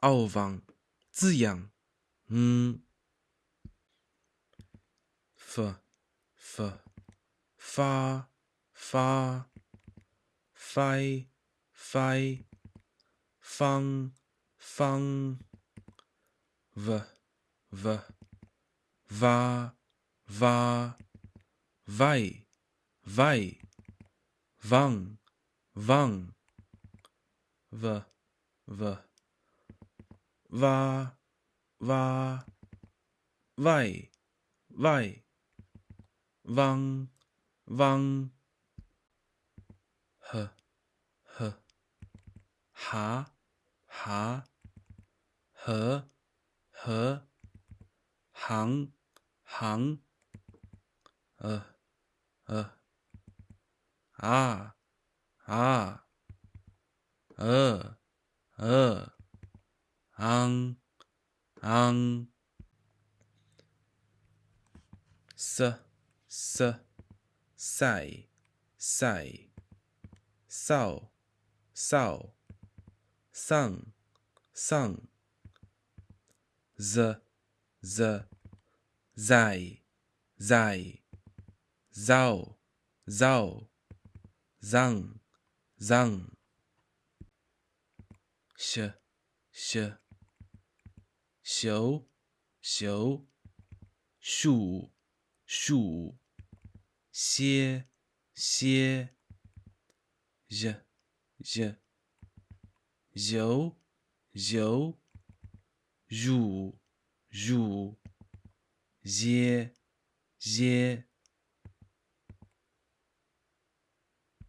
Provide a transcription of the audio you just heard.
傲放，滋养，嗯，f f 发发，fi fi 方方，v v 哇哇，vai vai 汪汪，v v 哇哇喂喂汪汪呵呵哈哈，和和，行行，呃呃，啊啊，呃呃，昂昂，s s 赛赛，扫扫。上上，z z zai zai zao zao zang zang sh sh 修修树树歇歇 z z 揉揉乳乳，捏捏。